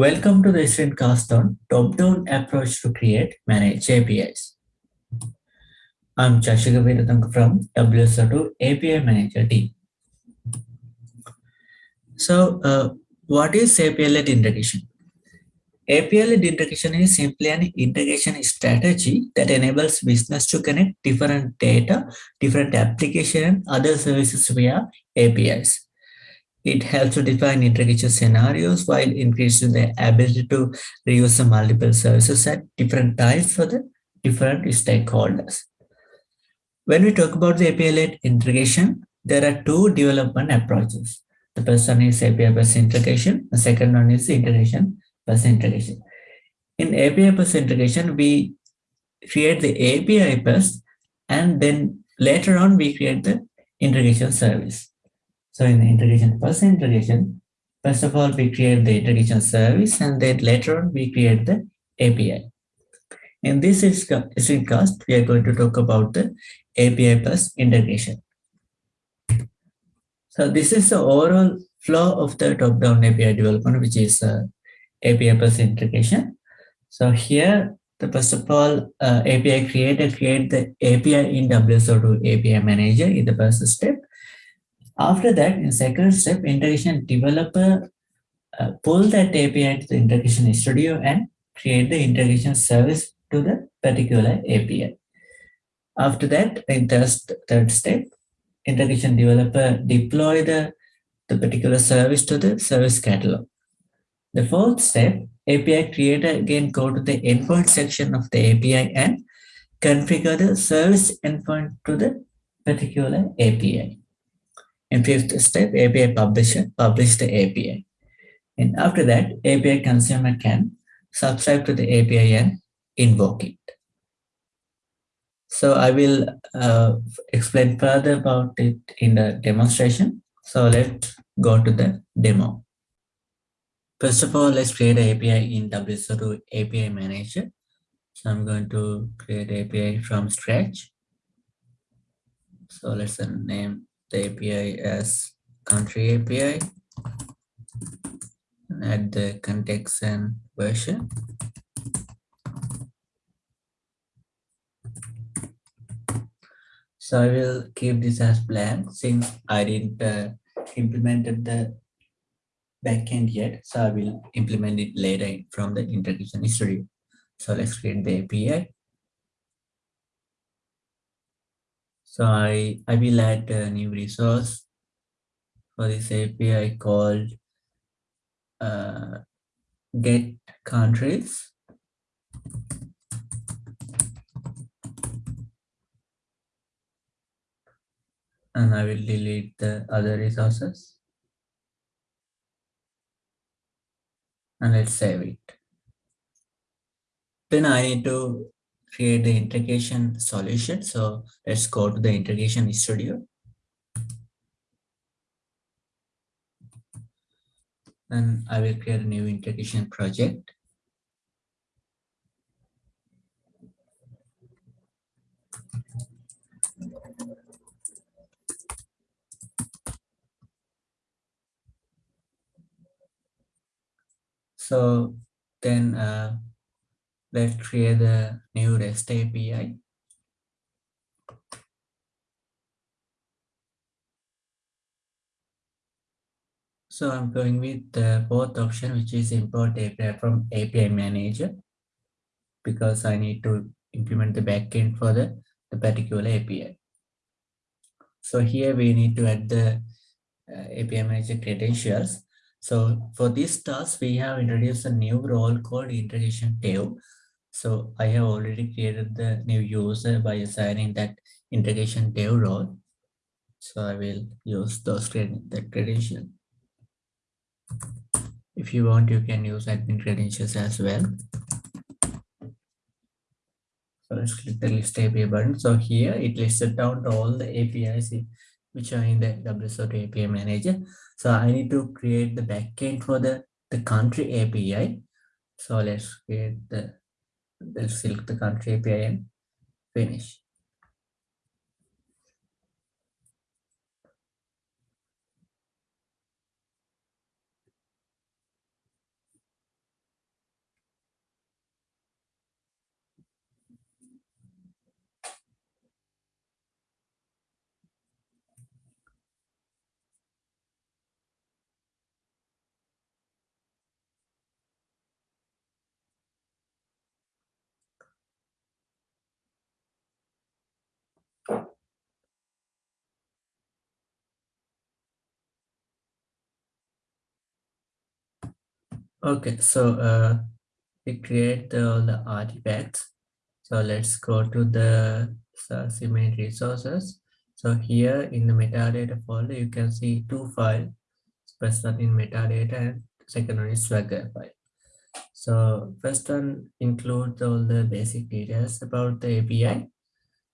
Welcome to the screencast on top-down approach to create manage APIs. I'm Chashika Veerathanga from WSO2 API Manager team. So uh, what is API-led integration? API-led integration is simply an integration strategy that enables business to connect different data, different application and other services via APIs. It helps to define integration scenarios while increasing the ability to reuse the multiple services at different times for the different stakeholders. When we talk about the API-led integration, there are two development approaches. The first one is API-based integration. The second one is integration first integration. In API first integration, we create the API first and then later on we create the integration service. So in the integration first integration, first of all, we create the integration service and then later on we create the API. In this screencast, we are going to talk about the API first integration. So this is the overall flow of the top-down API development, which is uh, API first integration. So here, the first of all, uh, API creator create the API in WSO2 API manager in the first step. After that, in second step, integration developer uh, pull that API to the integration studio and create the integration service to the particular API. After that, in the third step, integration developer deploy the, the particular service to the service catalog. The fourth step, API creator again go to the endpoint section of the API and configure the service endpoint to the particular API. In fifth step, API publisher publish the API. And after that, API consumer can subscribe to the API and invoke it. So I will uh, explain further about it in the demonstration. So let's go to the demo. First of all, let's create an API in WSO2 API Manager. So I'm going to create API from scratch. So let's name the API as country API and add the context and version. So I will keep this as blank since I didn't uh, implemented the backend yet. So I will implement it later from the integration studio. So let's create the API. So I, I will add a new resource for this API called uh, get countries. And I will delete the other resources. And let's save it. Then I need to create the integration solution. So let's go to the integration studio. And I will create a new integration project. So then uh, let's create a new REST API. So I'm going with the fourth option, which is import API from API manager, because I need to implement the backend for the, the particular API. So here we need to add the uh, API manager credentials. So for this task, we have introduced a new role called integration dev. So I have already created the new user by assigning that integration dev role. So I will use those the credential. If you want, you can use admin credentials as well. So let's click the list API button. So here it listed down all the APIs which are in the WSO2 API manager. So I need to create the backend for the, the country API. So let's create the let's select the country API and finish. Okay, so uh, we create the, all the artifacts. So let's go to the image resources. So here in the metadata folder, you can see two files. First one in metadata and second one is swagger file. So first one includes all the basic details about the API.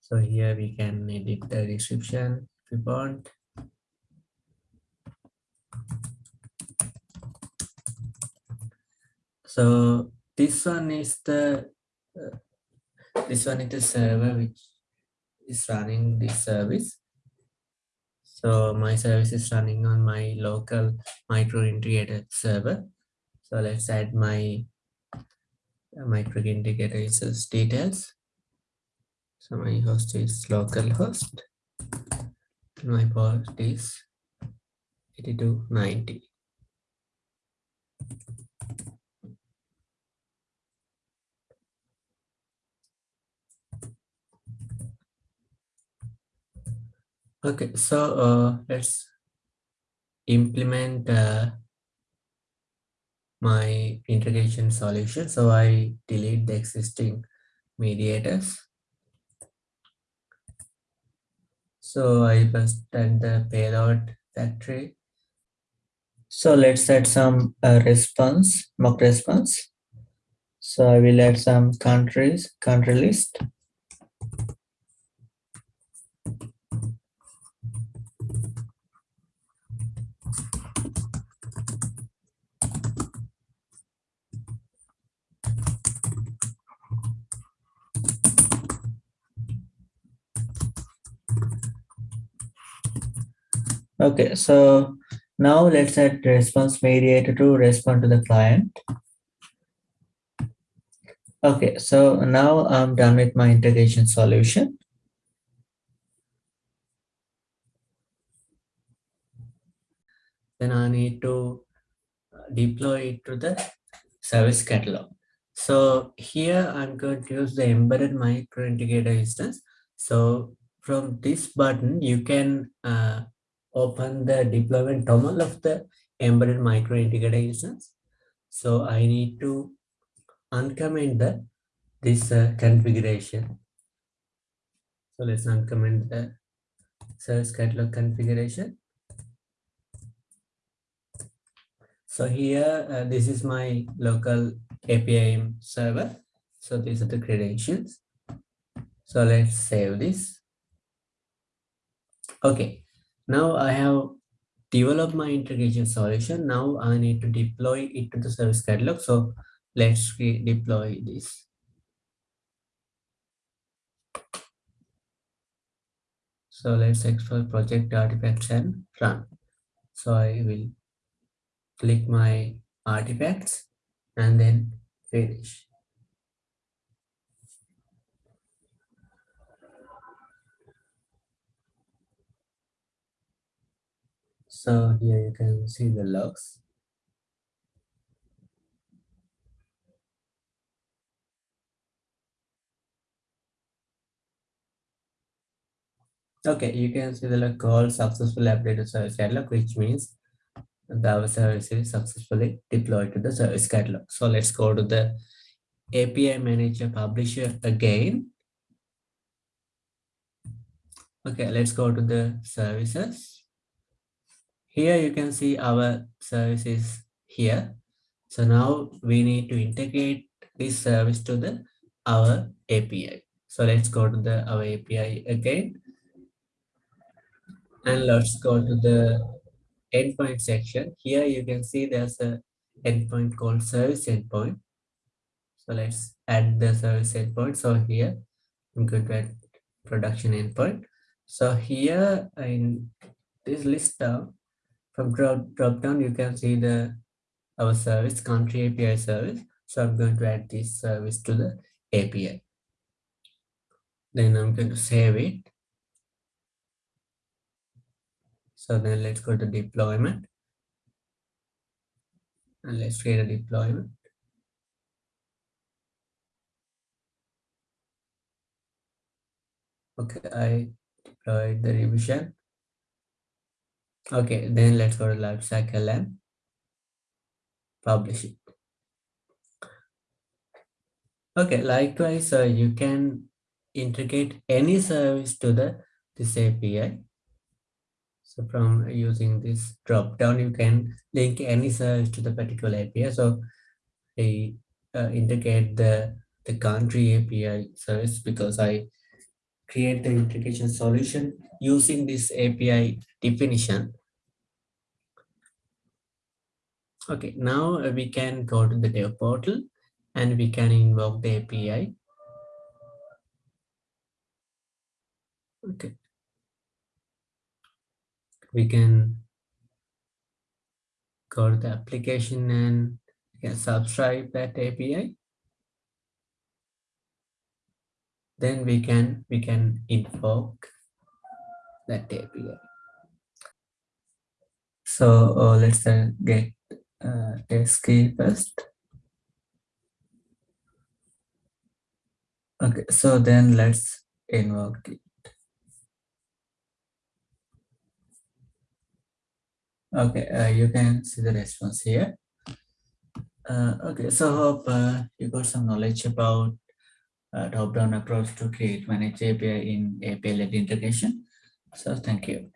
So here we can edit the description if we want. So this one is the uh, this one is the server which is running this service. So my service is running on my local micro integrator server. So let's add my micro integrator instance details. So my host is localhost. My port is 8290. Okay, so uh, let's implement uh, my integration solution. So I delete the existing mediators. So I first add the payload factory. So let's add some uh, response, mock response. So I will add some countries, country list. Okay, so now let's add response mediator to respond to the client. Okay, so now I'm done with my integration solution. Then I need to deploy it to the service catalog. So here I'm going to use the embedded micro integrator instance. So from this button, you can uh, open the deployment terminal of the embedded micro integrator instance. So I need to uncomment the this uh, configuration. So let's uncomment the service catalog configuration. So here, uh, this is my local API server. So these are the credentials. So let's save this. Okay, now I have developed my integration solution. Now I need to deploy it to the service catalog. So let's deploy this. So let's explore project artifacts and run. So I will click my artifacts and then finish. So here you can see the logs. Okay, you can see the log called successfully updated service catalog, which means the service is successfully deployed to the service catalog. So let's go to the API manager publisher again. Okay, let's go to the services. Here you can see our services here. So now we need to integrate this service to the our API. So let's go to the our API again. And let's go to the endpoint section. Here you can see there's a endpoint called service endpoint. So let's add the service endpoint. So here I'm going to add production endpoint. So here in this list down from drop, drop down, you can see the our service country API service. So I'm going to add this service to the API. Then I'm going to save it. So then let's go to deployment. And let's create a deployment. Okay, I deployed the revision. Okay, then let's go to lifecycle and publish it. Okay, likewise, uh, you can integrate any service to the this API. So from using this drop down, you can link any service to the particular API. So I uh, integrate the the country API service because I create the integration solution using this API definition. Okay, now uh, we can go to the dev portal and we can invoke the API. Okay. We can go to the application and subscribe that API. Then we can we can invoke that API. So uh, let's uh, get uh, test key first. Okay, so then let's invoke it. Okay, uh, you can see the response here. Uh, okay, so hope uh, you got some knowledge about uh, top-down approach to create manage API in API-led integration. So thank you.